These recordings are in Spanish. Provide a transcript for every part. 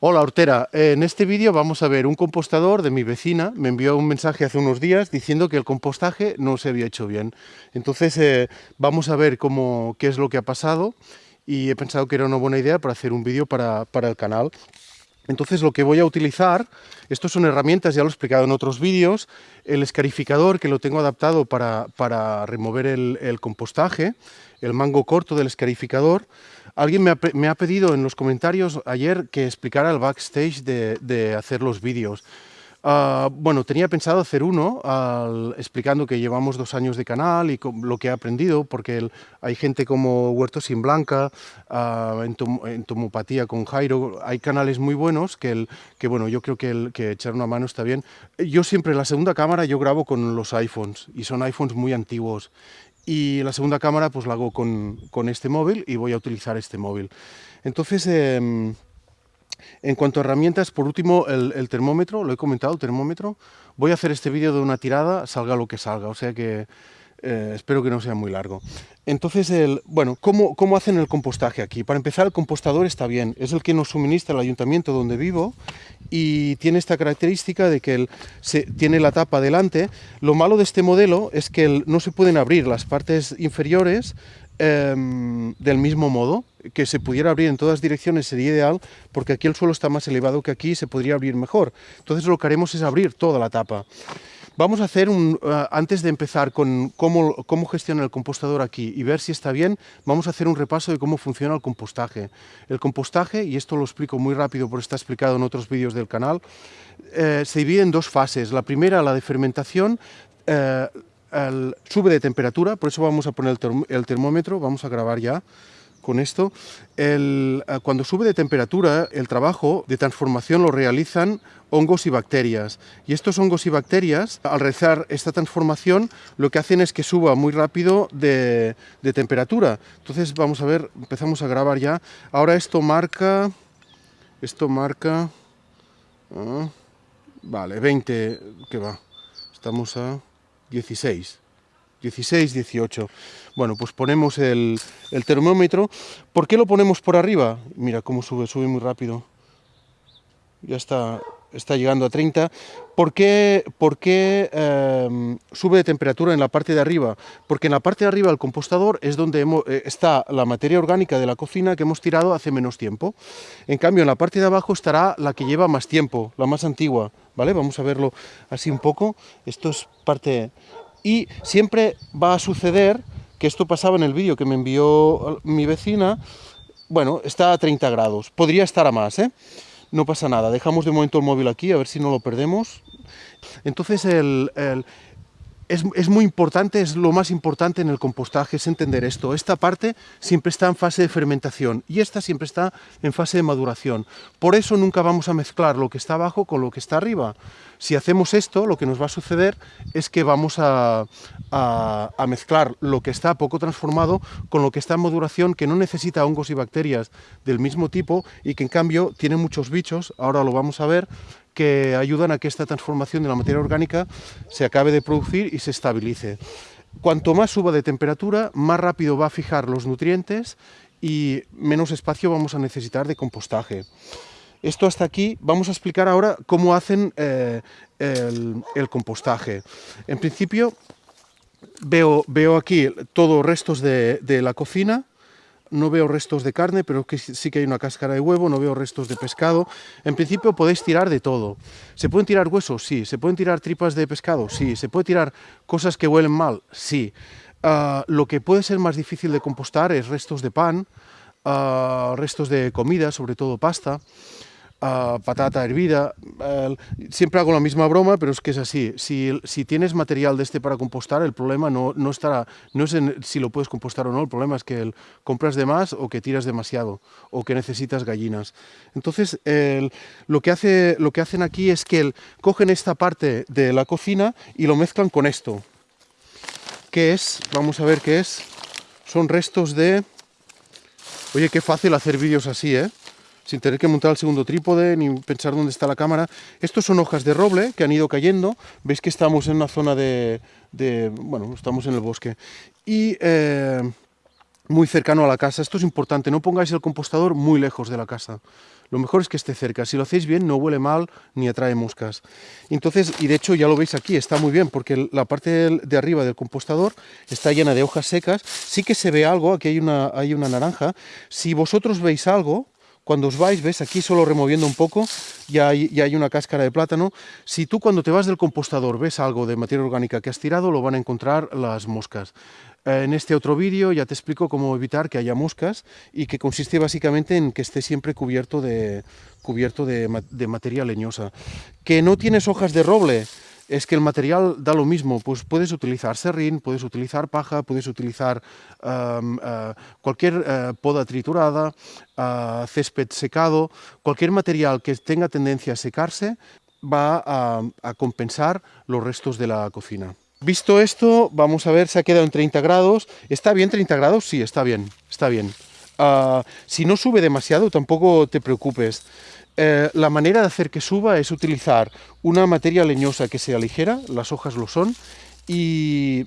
Hola Hortera, en este vídeo vamos a ver un compostador de mi vecina, me envió un mensaje hace unos días diciendo que el compostaje no se había hecho bien. Entonces eh, vamos a ver cómo, qué es lo que ha pasado y he pensado que era una buena idea para hacer un vídeo para, para el canal. Entonces lo que voy a utilizar, estos son herramientas, ya lo he explicado en otros vídeos, el escarificador que lo tengo adaptado para, para remover el, compostaje, el mango corto del escarificador, Alguien me ha, pedido en los comentarios ayer que explicara el backstage de, hacer los vídeos. Ah, bueno, tenía pensado hacer uno explicando que llevamos dos años de canal y lo que he aprendido, porque hay gente como Huerto Sin Blanca, uh, en, Tomopatía con Jairo, hay canales muy buenos que, que bueno, yo creo que, el, que echar una mano está bien. Yo siempre, la segunda cámara yo grabo con los iPhones, y son iPhones muy antiguos, y la segunda cámara pues la hago con, este móvil y voy a utilizar este móvil. Entonces, em, en cuanto a herramientas, por último, el, termómetro, lo he comentado, el termómetro. Voy a hacer este vídeo de una tirada, salga lo que salga, o sea que eh, espero que no sea muy largo. Entonces, bueno, ¿cómo, ¿cómo, hacen el compostaje aquí? Para empezar, el compostador está bien, es el que nos suministra el ayuntamiento donde vivo y tiene esta característica de que tiene la tapa delante. Lo malo de este modelo es que no se pueden abrir las partes inferiores em, del mismo modo, que se pudiera abrir en todas direcciones sería ideal, porque aquí el suelo está más elevado que aquí y se podría abrir mejor. Entonces lo que haremos es abrir toda la tapa. Vamos a hacer un, eh, antes de empezar con cómo, cómo gestiona el compostador aquí y ver si está bien, vamos a hacer un repaso de cómo funciona el compostaje. El compostaje, y esto lo explico muy rápido porque está explicado en otros vídeos del canal, eh, se divide en dos fases. La primera, la de fermentación, eh, sube de temperatura, por eso vamos a poner el termómetro, vamos a grabar ya con esto. El, eh, cuando sube de temperatura, el trabajo de transformación lo realizan hongos y bacterias. Y estos hongos y bacterias, al realizar esta transformación, lo que hacen es que suba muy rápido de, temperatura. Entonces, vamos a ver, empezamos a grabar ya. Ahora esto marca... Esto marca... Ah, vale, 20... ¿Qué va? Estamos a 16. 16, 18. Bueno, pues ponemos el, termómetro. ¿Por qué lo ponemos por arriba? Mira cómo sube, sube muy rápido. Ya está, está llegando a 30. ¿Por qué, por qué em, sube de temperatura en la parte de arriba? Porque en la parte de arriba del compostador es donde eh, está la materia orgánica de la cocina que hemos tirado hace menos tiempo. En cambio, en la parte de abajo estará la que lleva más tiempo, la más antigua. ¿Vale? Vamos a verlo así un poco. Esto es parte y siempre va a suceder, que esto pasaba en el vídeo que me envió mi vecina, bueno, está a 30 grados, podría estar a más, ¿eh? No pasa nada, dejamos de momento el móvil aquí, a ver si no lo perdemos. Entonces el, es, muy importante, es lo más importante en el compostaje, es entender esto. Esta parte siempre está en fase de fermentación y esta siempre está en fase de maduración. Por eso nunca vamos a mezclar lo que está abajo con lo que está arriba. Si hacemos esto, lo que nos va a suceder es que vamos a, mezclar lo que está poco transformado con lo que está en maduración, que no necesita hongos y bacterias del mismo tipo y que en cambio tiene muchos bichos, ahora lo vamos a ver, que ayudan a que esta transformación de la materia orgánica se acabe de producir y se estabilice. Cuanto más suba de temperatura, más rápido va a fijar los nutrientes y menos espacio vamos a necesitar de compostaje. Esto hasta aquí, vamos a explicar ahora cómo hacen eh, el, compostaje. En principio, veo, veo aquí todos restos de la cocina, no veo restos de carne, pero que sí que hay una cáscara de huevo, no veo restos de pescado. En principio podéis tirar de todo. ¿Se pueden tirar huesos? Sí. ¿Se pueden tirar tripas de pescado? Sí. ¿Se puede tirar cosas que huelen mal? Sí. Ah, lo que puede ser más difícil de compostar es restos de pan, ah, restos de comida, sobre todo pasta patata hervida. siempre hago la misma broma, pero es que es así. Si, si, tienes material de este para compostar, el problema no, no estará, no es en si lo puedes compostar o no, el problema es que el, compras de más o que tiras demasiado o que necesitas gallinas. Entonces, lo, que hace, lo que hacen aquí es que cogen esta parte de la cocina y lo mezclan con esto. ¿Qué es? Vamos a ver qué es. Son restos de... Oye, qué fácil hacer vídeos así, ¿eh? Sin tener que montar el segundo trípode ni pensar dónde está la cámara. Estos son hojas de roble que han ido cayendo. Veis que estamos en una zona de... bueno, estamos en el bosque. Y eh, muy cercano a la casa. Esto es importante, no pongáis el compostador muy lejos de la casa. Lo mejor es que esté cerca. Si lo hacéis bien, no huele mal ni atrae moscas. Entonces, y de hecho ya lo veis aquí, está muy bien, porque la parte de arriba del compostador está llena de hojas secas. Sí que se ve algo, aquí hay una, hay una naranja. Si vosotros veis algo, cuando os vais, ves, aquí solo removiendo un poco, ya hay, ya hay, una cáscara de plátano. Si tú cuando te vas del compostador ves algo de materia orgánica que has tirado, lo van a encontrar las moscas. En este otro vídeo ya te explico cómo evitar que haya moscas y que consiste básicamente en que esté siempre cubierto de, cubierto de, materia leñosa. Que no tienes hojas de roble, es que el material da lo mismo, pues puedes utilizar serrín, puedes utilizar paja, puedes utilizar eh, cualquier eh, poda triturada, uh, césped secado, cualquier material que tenga tendencia a secarse va a compensar los restos de la cocina. Visto esto, vamos a ver, se ha quedado en 30 grados. ¿Está bien 30 grados? Sí, está bien, está bien. Si no sube demasiado, tampoco te preocupes. Eh, la manera de hacer que suba es utilizar una materia leñosa que sea ligera, las hojas lo son, y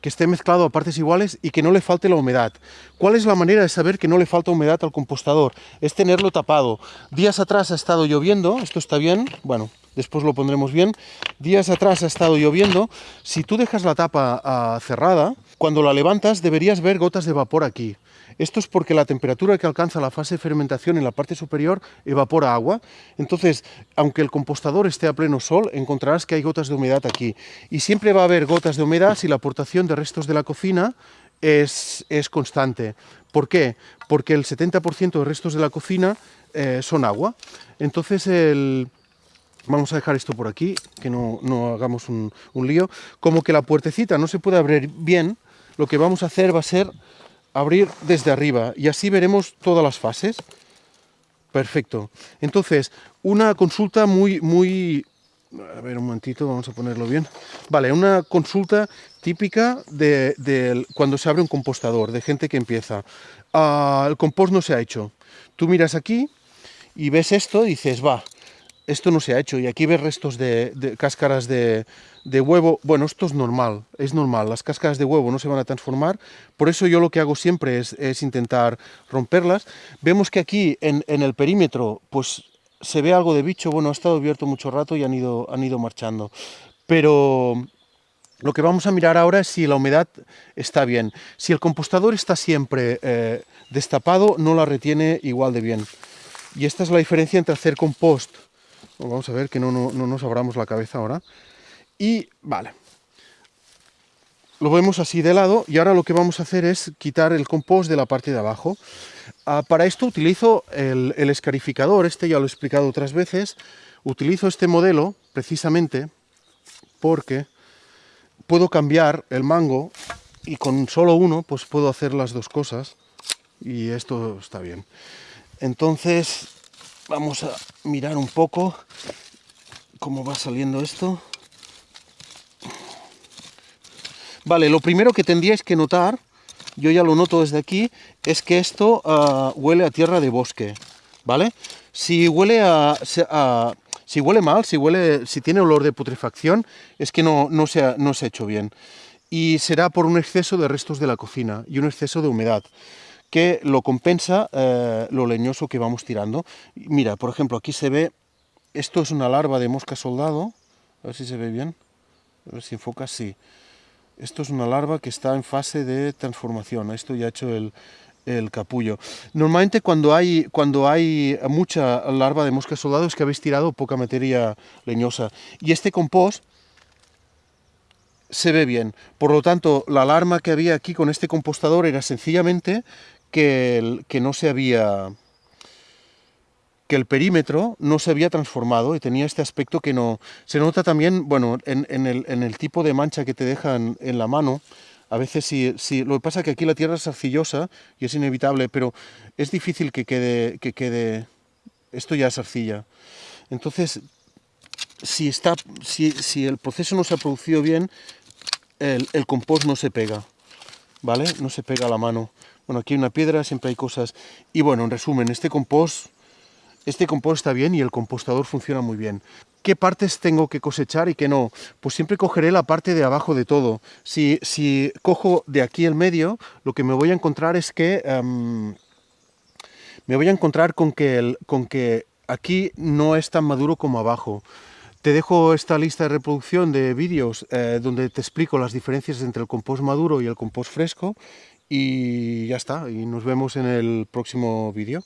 que esté mezclado a partes iguales y que no le falte la humedad. ¿Cuál es la manera de saber que no le falta humedad al compostador? Es tenerlo tapado. Días atrás ha estado lloviendo, esto está bien, bueno, después lo pondremos bien. Días atrás ha estado lloviendo, si tú dejas la tapa ah, cerrada, cuando la levantas deberías ver gotas de vapor aquí. Esto es porque la temperatura que alcanza la fase de fermentación en la parte superior evapora agua. Entonces, aunque el compostador esté a pleno sol, encontrarás que hay gotas de humedad aquí. Y siempre va a haber gotas de humedad si la aportación de restos de la cocina es, constante. ¿Por qué? Porque el 70% de restos de la cocina eh, son agua. Entonces, el, Vamos a dejar esto por aquí, que no, hagamos un, lío. Como que la puertecita no se puede abrir bien, lo que vamos a hacer va a ser abrir desde arriba y así veremos todas las fases. Perfecto. Entonces, una consulta muy, muy... A ver, un momentito, vamos a ponerlo bien. Vale, una consulta típica de, cuando se abre un compostador, de gente que empieza. Ah, el compost no se ha hecho. Tú miras aquí y ves esto y dices, va, esto no se ha hecho y aquí ves restos de, cáscaras de, huevo. Bueno, esto es normal, es normal, las cáscaras de huevo no se van a transformar, por eso yo lo que hago siempre es, intentar romperlas. Vemos que aquí en, el perímetro pues se ve algo de bicho, bueno, ha estado abierto mucho rato y han ido, han ido marchando, pero lo que vamos a mirar ahora es si la humedad está bien. Si el compostador está siempre eh, destapado, no la retiene igual de bien. Y esta es la diferencia entre hacer compost Vamos a ver que no, nos abramos la cabeza ahora. Y vale. Lo vemos así de lado y ahora lo que vamos a hacer es quitar el compost de la parte de abajo. Ah, para esto utilizo el, el escarificador, este ya lo he explicado otras veces. Utilizo este modelo precisamente porque puedo cambiar el mango y con solo uno pues puedo hacer las dos cosas y esto está bien. Entonces Vamos a mirar un poco cómo va saliendo esto. Vale, lo primero que tendríais que notar, yo ya lo noto desde aquí, es que esto ah, huele a tierra de bosque, ¿vale? Si huele a, si huele mal, si huele, si tiene olor de putrefacción, es que no, no, se no se ha hecho bien. Y será por un exceso de restos de la cocina y un exceso de humedad que lo compensa eh, lo leñoso que vamos tirando. Mira, por ejemplo, aquí se ve, esto es una larva de mosca soldado, a ver si se ve bien, a ver si enfoca, sí. Esto es una larva que está en fase de transformación, esto ya ha hecho el, el capullo. Normalmente cuando hay, cuando hay mucha larva de mosca soldado es que habéis tirado poca materia leñosa. Y este compost se ve bien. Por lo tanto, la alarma que había aquí con este compostador era sencillamente que, el, que no se había que el perímetro no se había transformado y tenía este aspecto que no... Se nota también, bueno, en, el, en el, tipo de mancha que te dejan en la mano, a veces sí, sí, lo que pasa es que aquí la tierra es arcillosa y es inevitable, pero es difícil que quede, que quede... Esto ya es arcilla. Entonces, si, está, si, si el proceso no se ha producido bien, el, el compost no se pega, ¿vale? No se pega a la mano. Bueno, aquí hay una piedra, siempre hay cosas. Y bueno, en resumen, este compost, este compost está bien y el compostador funciona muy bien. qué partes tengo que cosechar y qué no. Pues siempre cogeré la parte de abajo de todo. Si, si cojo de aquí el medio, lo que me voy a encontrar es que... em, me voy a encontrar con que, el, con que aquí no es tan maduro como abajo. Te dejo esta lista de reproducción de vídeos eh, donde te explico las diferencias entre el compost maduro y el compost fresco y ya está, y nos vemos en el próximo vídeo.